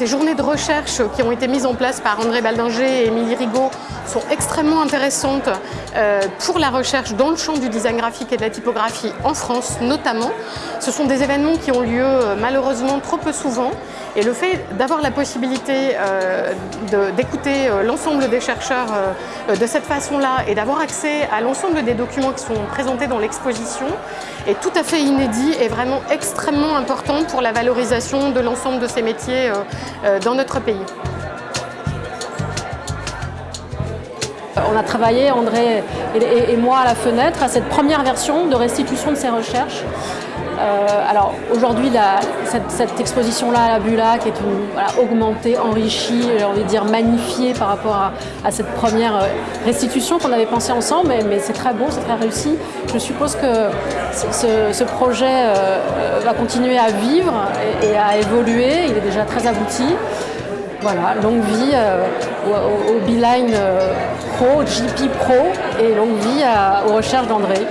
Ces journées de recherche qui ont été mises en place par André Baldinger et Émilie Rigaud sont extrêmement intéressantes euh, pour la recherche dans le champ du design graphique et de la typographie en France notamment. Ce sont des événements qui ont lieu euh, malheureusement trop peu souvent et le fait d'avoir la possibilité euh, d'écouter l'ensemble des chercheurs de cette façon-là et d'avoir accès à l'ensemble des documents qui sont présentés dans l'exposition est tout à fait inédit et vraiment extrêmement important pour la valorisation de l'ensemble de ces métiers dans notre pays. On a travaillé, André et, moi, à la fenêtre, à cette première version de restitution de ces recherches. Euh, alors aujourd'hui, cette, exposition-là à la Bulac est augmentée, enrichie, j'ai envie de dire magnifiée par rapport à, cette première euh, restitution qu'on avait pensée ensemble, mais, c'est très beau, c'est très réussi. Je suppose que ce, projet euh, va continuer à vivre et, à évoluer, il est déjà très abouti. Voilà, longue vie euh, au, Beeline euh, Pro, GP Pro et longue vie aux recherches d'André.